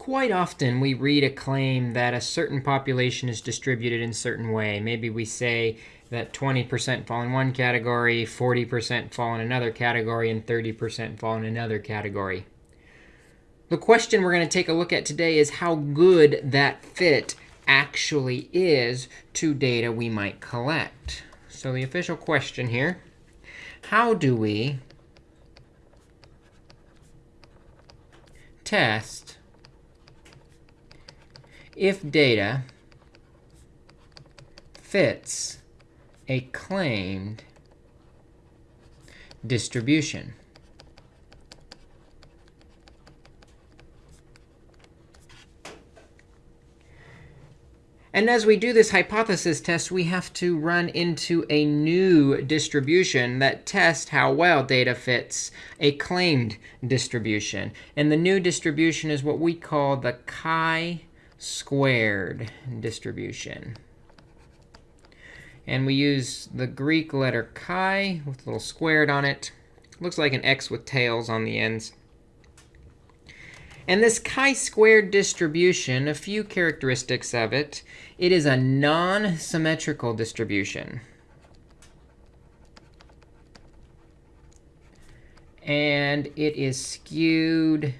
Quite often, we read a claim that a certain population is distributed in a certain way. Maybe we say that 20% fall in one category, 40% fall in another category, and 30% fall in another category. The question we're going to take a look at today is how good that fit actually is to data we might collect. So the official question here, how do we test if data fits a claimed distribution. And as we do this hypothesis test, we have to run into a new distribution that tests how well data fits a claimed distribution. And the new distribution is what we call the chi-squared distribution. And we use the Greek letter chi with a little squared on it. Looks like an x with tails on the ends. And this chi-squared distribution, a few characteristics of it. It is a non-symmetrical distribution. And it is skewed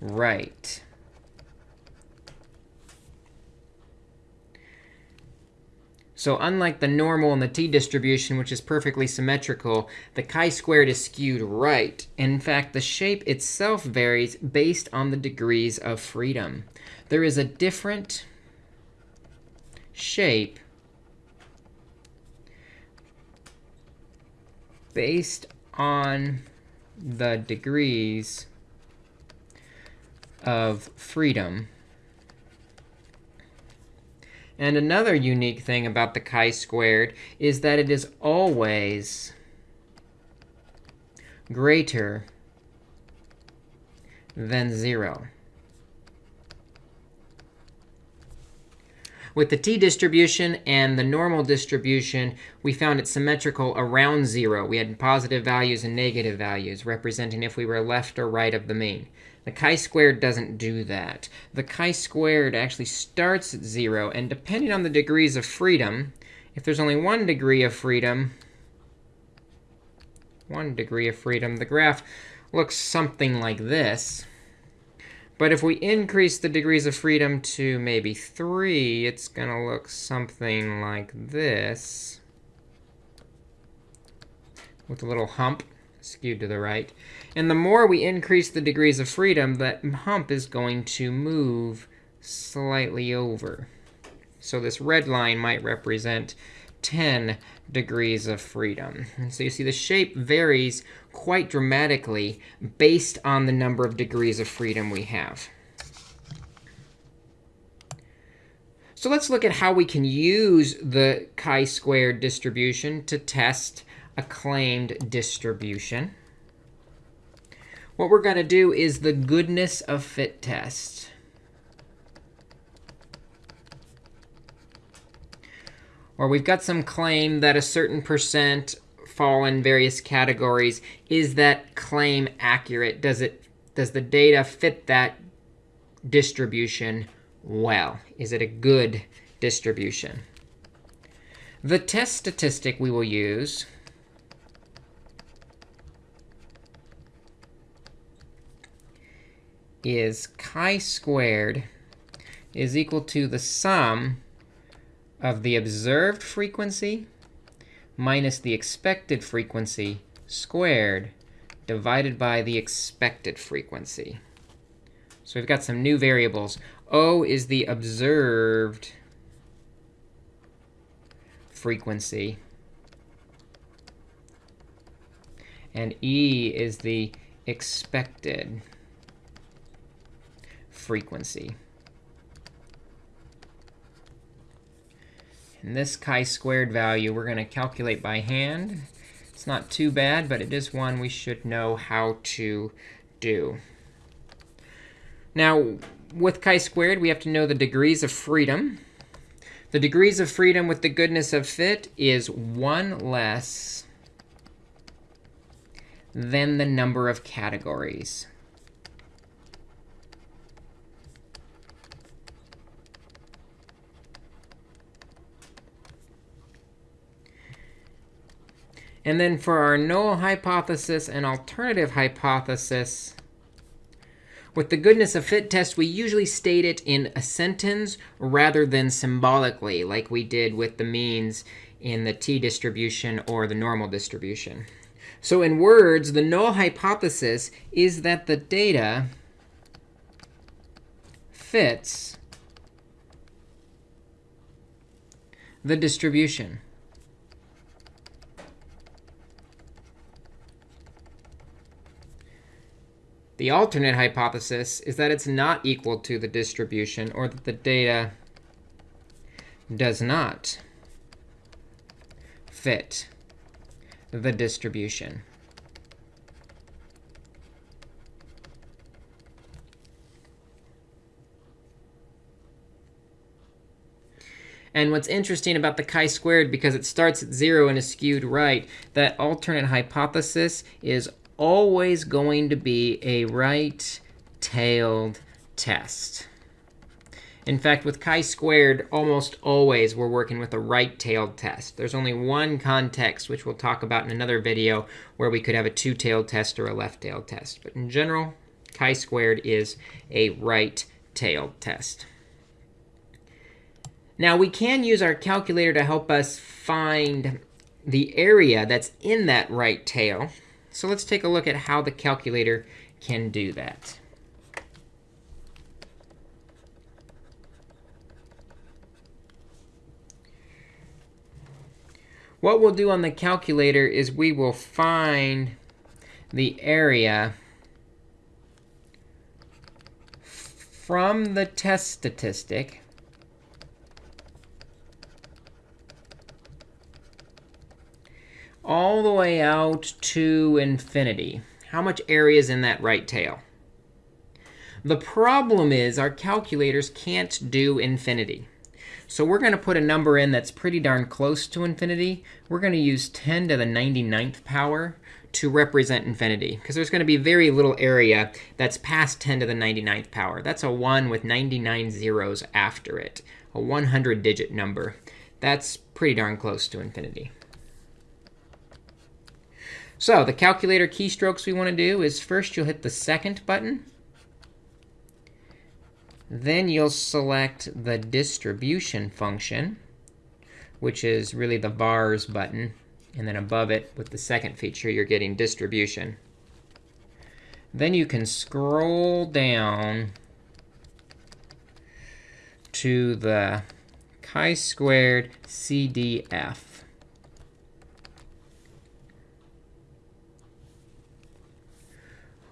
right. So unlike the normal and the t-distribution, which is perfectly symmetrical, the chi-squared is skewed right. In fact, the shape itself varies based on the degrees of freedom. There is a different shape based on the degrees of freedom and another unique thing about the chi-squared is that it is always greater than 0. With the t-distribution and the normal distribution, we found it symmetrical around 0. We had positive values and negative values, representing if we were left or right of the mean. The chi-squared doesn't do that. The chi-squared actually starts at 0. And depending on the degrees of freedom, if there's only one degree of freedom, one degree of freedom, the graph looks something like this. But if we increase the degrees of freedom to maybe 3, it's going to look something like this with a little hump skewed to the right. And the more we increase the degrees of freedom, that hump is going to move slightly over. So this red line might represent 10 degrees of freedom. And so you see the shape varies quite dramatically based on the number of degrees of freedom we have. So let's look at how we can use the chi-squared distribution to test a claimed distribution. What we're going to do is the goodness of fit test. Or we've got some claim that a certain percent fall in various categories. Is that claim accurate? Does it does the data fit that distribution well? Is it a good distribution? The test statistic we will use is chi-squared is equal to the sum of the observed frequency minus the expected frequency squared divided by the expected frequency. So we've got some new variables. O is the observed frequency. And E is the expected frequency. And this chi-squared value, we're going to calculate by hand. It's not too bad, but it is one we should know how to do. Now, with chi-squared, we have to know the degrees of freedom. The degrees of freedom with the goodness of fit is 1 less than the number of categories. And then for our null hypothesis and alternative hypothesis, with the goodness of fit test, we usually state it in a sentence rather than symbolically, like we did with the means in the t-distribution or the normal distribution. So in words, the null hypothesis is that the data fits the distribution. The alternate hypothesis is that it's not equal to the distribution, or that the data does not fit the distribution. And what's interesting about the chi-squared, because it starts at 0 and is skewed right, that alternate hypothesis is always going to be a right-tailed test. In fact, with chi-squared, almost always we're working with a right-tailed test. There's only one context, which we'll talk about in another video, where we could have a two-tailed test or a left-tailed test. But in general, chi-squared is a right-tailed test. Now, we can use our calculator to help us find the area that's in that right tail. So let's take a look at how the calculator can do that. What we'll do on the calculator is we will find the area from the test statistic all the way out to infinity. How much area is in that right tail? The problem is our calculators can't do infinity. So we're going to put a number in that's pretty darn close to infinity. We're going to use 10 to the 99th power to represent infinity, because there's going to be very little area that's past 10 to the 99th power. That's a 1 with 99 zeros after it, a 100-digit number. That's pretty darn close to infinity. So the calculator keystrokes we want to do is first you'll hit the second button. Then you'll select the distribution function, which is really the vars button. And then above it, with the second feature, you're getting distribution. Then you can scroll down to the chi-squared CDF.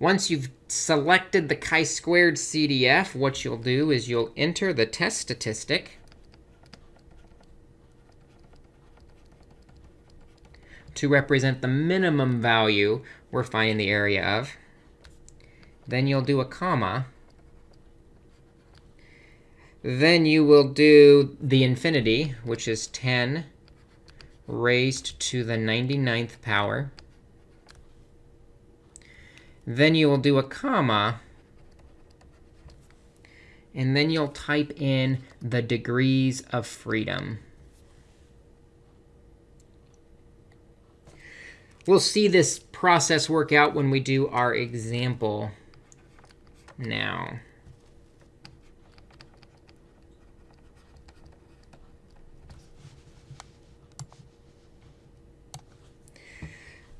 Once you've selected the chi-squared CDF, what you'll do is you'll enter the test statistic. to represent the minimum value we're finding the area of. Then you'll do a comma. Then you will do the infinity, which is 10 raised to the 99th power. Then you will do a comma. And then you'll type in the degrees of freedom. We'll see this process work out when we do our example now.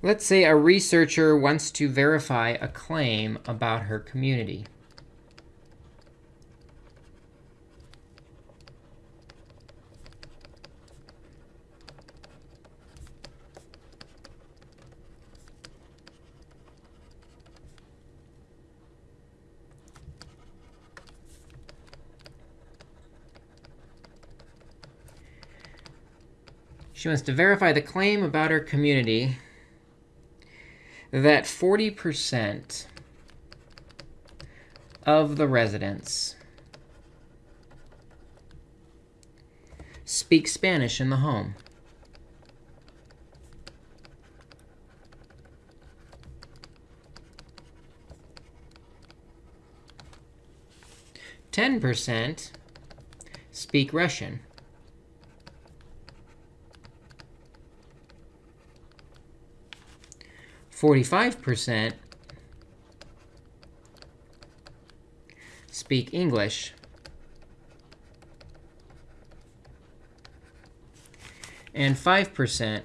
Let's say a researcher wants to verify a claim about her community. She wants to verify the claim about her community that 40% of the residents speak Spanish in the home. Ten percent speak Russian. 45% speak English. And 5%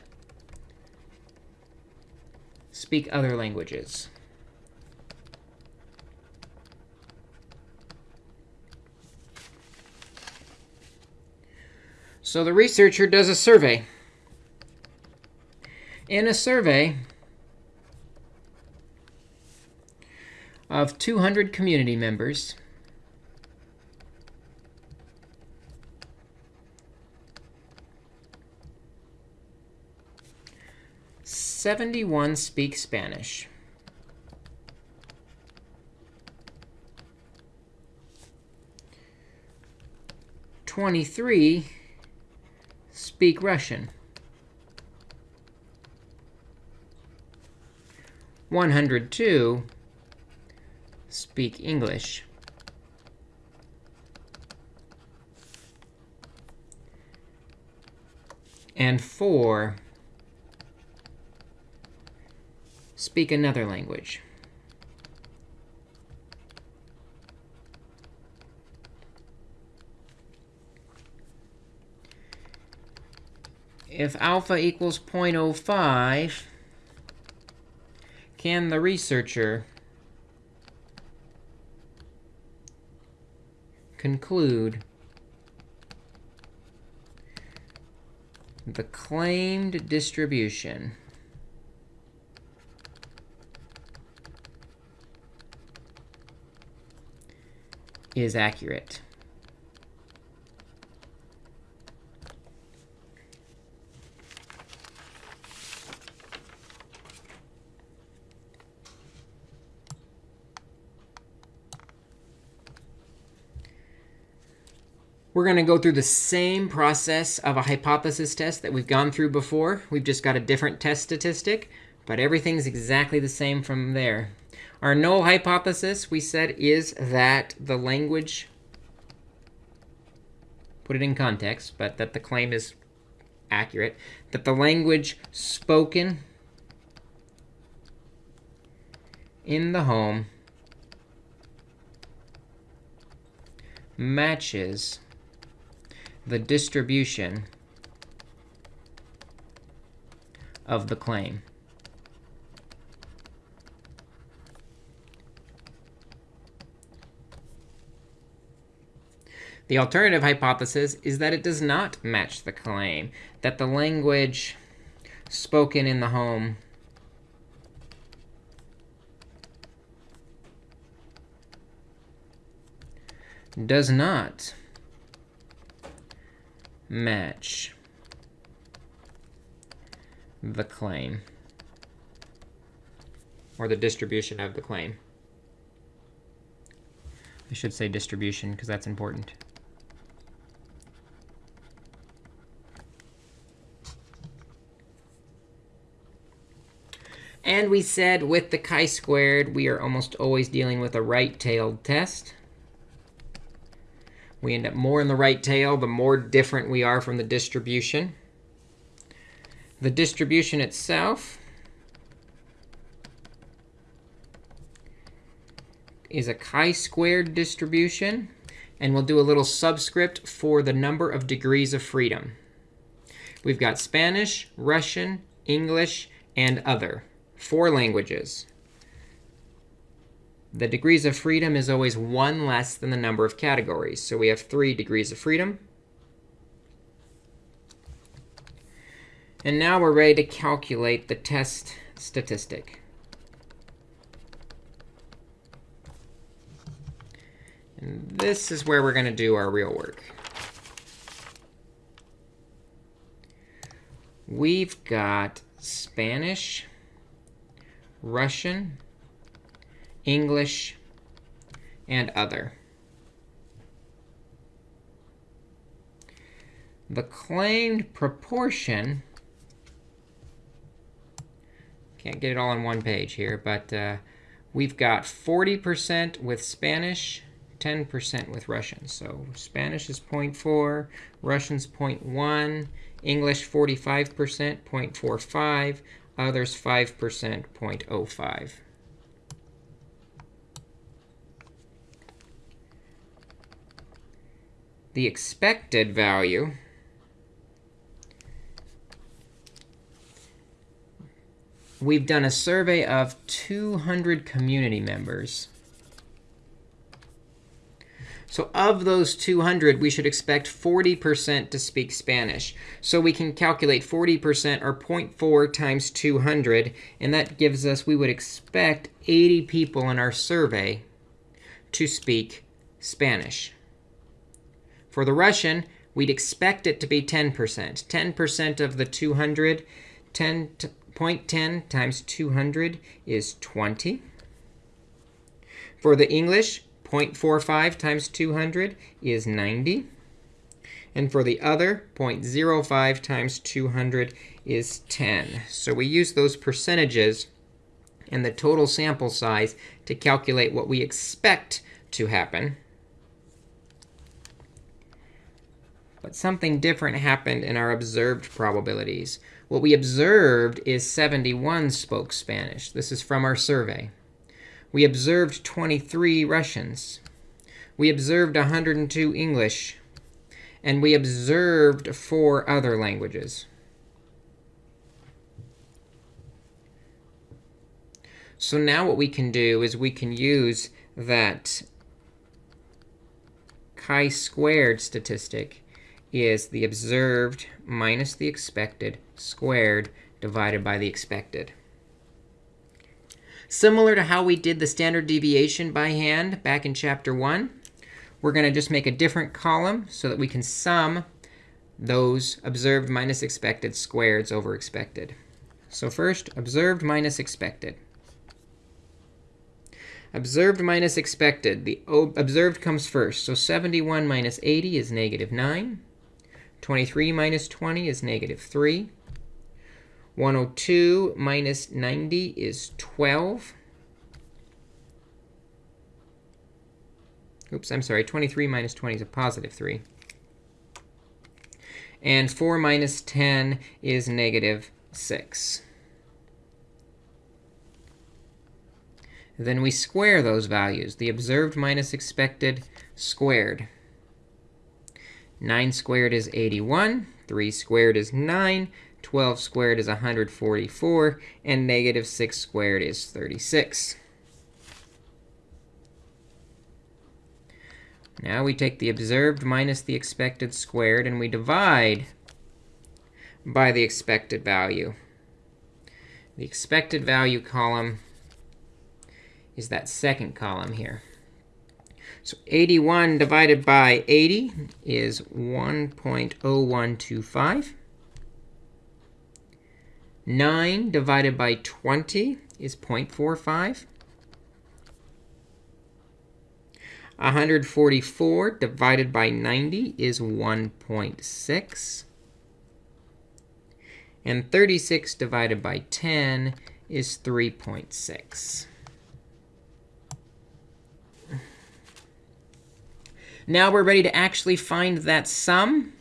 speak other languages. So the researcher does a survey. In a survey of 200 community members, Seventy-one speak Spanish. Twenty-three speak Russian. 102 speak English. And 4 speak another language. if alpha equals 0.05, can the researcher conclude the claimed distribution is accurate? We're going to go through the same process of a hypothesis test that we've gone through before. We've just got a different test statistic, but everything's exactly the same from there. Our null hypothesis, we said, is that the language, put it in context, but that the claim is accurate, that the language spoken in the home matches the distribution of the claim. The alternative hypothesis is that it does not match the claim, that the language spoken in the home does not match the claim or the distribution of the claim. I should say distribution because that's important. And we said with the chi-squared, we are almost always dealing with a right-tailed test. We end up more in the right tail, the more different we are from the distribution. The distribution itself is a chi-squared distribution. And we'll do a little subscript for the number of degrees of freedom. We've got Spanish, Russian, English, and other. Four languages the degrees of freedom is always one less than the number of categories. So we have three degrees of freedom. And now we're ready to calculate the test statistic. And this is where we're going to do our real work. We've got Spanish, Russian, English, and other. The claimed proportion, can't get it all on one page here, but uh, we've got 40% with Spanish, 10% with Russian. So Spanish is 0.4, Russian's 0.1, English 45%, 0.45, others 5%, 0.05. The expected value we've done a survey of 200 community members. So of those 200, we should expect 40% to speak Spanish. So we can calculate 40% or 0.4 times 200. And that gives us, we would expect 80 people in our survey to speak Spanish. For the Russian, we'd expect it to be 10%. 10% of the 200, 10 0.10 times 200 is 20. For the English, 0.45 times 200 is 90. And for the other, 0.05 times 200 is 10. So we use those percentages and the total sample size to calculate what we expect to happen. But something different happened in our observed probabilities. What we observed is 71 spoke Spanish. This is from our survey. We observed 23 Russians. We observed 102 English. And we observed four other languages. So now what we can do is we can use that chi-squared statistic is the observed minus the expected squared divided by the expected. Similar to how we did the standard deviation by hand back in chapter 1, we're going to just make a different column so that we can sum those observed minus expected squareds over expected. So first, observed minus expected. Observed minus expected. The observed comes first. So 71 minus 80 is negative 9. 23 minus 20 is negative 3. 102 minus 90 is 12. Oops, I'm sorry. 23 minus 20 is a positive 3. And 4 minus 10 is negative 6. Then we square those values. The observed minus expected squared. 9 squared is 81. 3 squared is 9. 12 squared is 144. And negative 6 squared is 36. Now we take the observed minus the expected squared, and we divide by the expected value. The expected value column is that second column here. So 81 divided by 80 is 1.0125. 9 divided by 20 is 0.45. 144 divided by 90 is 1.6. And 36 divided by 10 is 3.6. Now we're ready to actually find that sum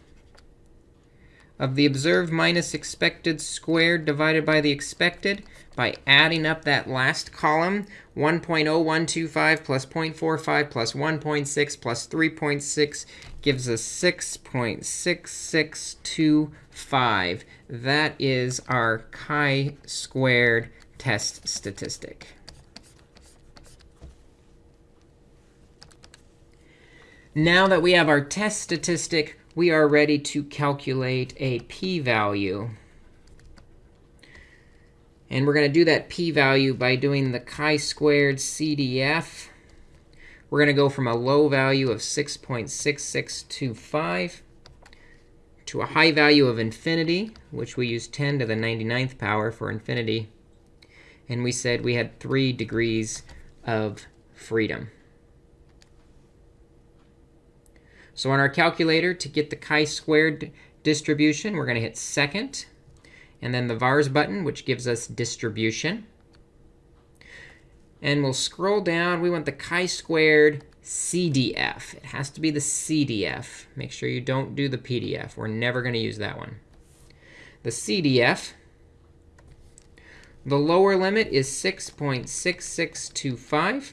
of the observed minus expected squared divided by the expected by adding up that last column, 1.0125 plus 0.45 plus 1.6 plus 3.6 gives us 6.6625. That is our chi-squared test statistic. Now that we have our test statistic, we are ready to calculate a p-value. And we're going to do that p-value by doing the chi-squared CDF. We're going to go from a low value of 6.6625 to a high value of infinity, which we use 10 to the 99th power for infinity. And we said we had 3 degrees of freedom. So on our calculator, to get the chi-squared distribution, we're going to hit second, and then the vars button, which gives us distribution. And we'll scroll down. We want the chi-squared CDF. It has to be the CDF. Make sure you don't do the PDF. We're never going to use that one. The CDF, The lower limit is 6.6625.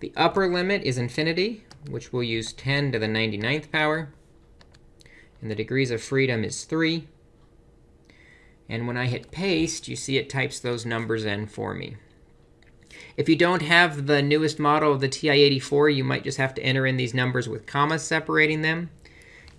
The upper limit is infinity, which we'll use 10 to the 99th power. And the degrees of freedom is 3. And when I hit paste, you see it types those numbers in for me. If you don't have the newest model of the TI-84, you might just have to enter in these numbers with commas separating them.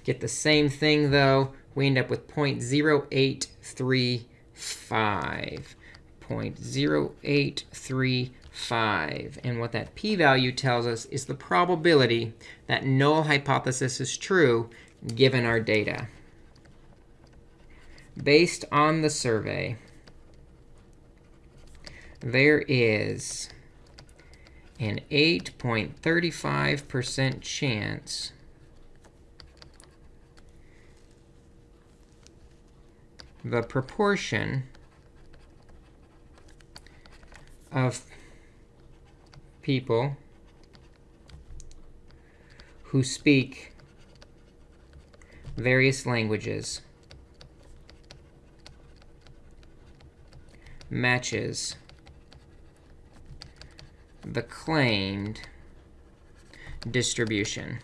Get the same thing, though. We end up with 0.0835. 0.0835. 5. And what that p-value tells us is the probability that null hypothesis is true given our data. Based on the survey, there is an 8.35% chance the proportion of people who speak various languages matches the claimed distribution.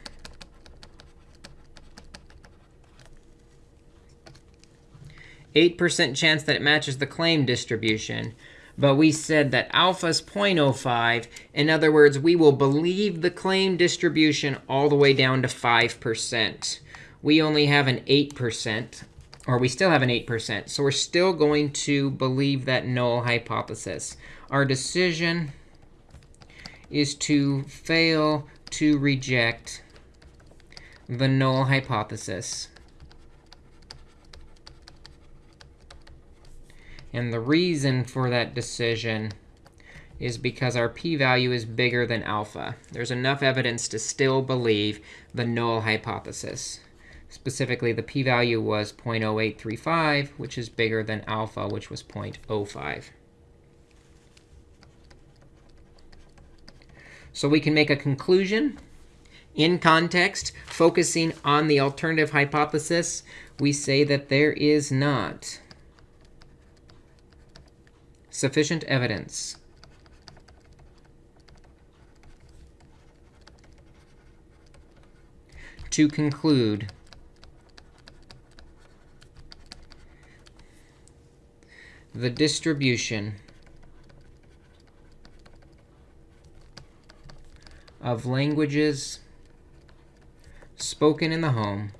Eight percent chance that it matches the claimed distribution but we said that alpha is 0.05. In other words, we will believe the claim distribution all the way down to 5%. We only have an 8%, or we still have an 8%. So we're still going to believe that null hypothesis. Our decision is to fail to reject the null hypothesis. And the reason for that decision is because our p-value is bigger than alpha. There's enough evidence to still believe the null hypothesis. Specifically, the p-value was 0.0835, which is bigger than alpha, which was 0.05. So we can make a conclusion in context, focusing on the alternative hypothesis. We say that there is not sufficient evidence. To conclude the distribution of languages spoken in the home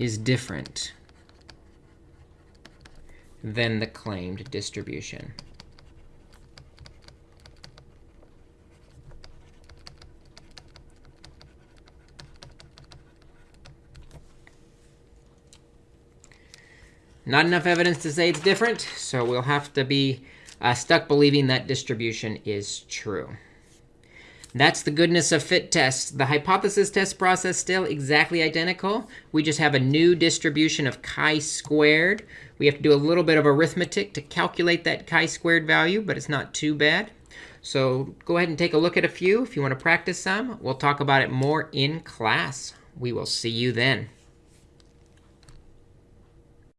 is different than the claimed distribution. Not enough evidence to say it's different, so we'll have to be uh, stuck believing that distribution is true. That's the goodness of fit tests. The hypothesis test process still exactly identical. We just have a new distribution of chi-squared. We have to do a little bit of arithmetic to calculate that chi-squared value, but it's not too bad. So go ahead and take a look at a few if you want to practice some. We'll talk about it more in class. We will see you then.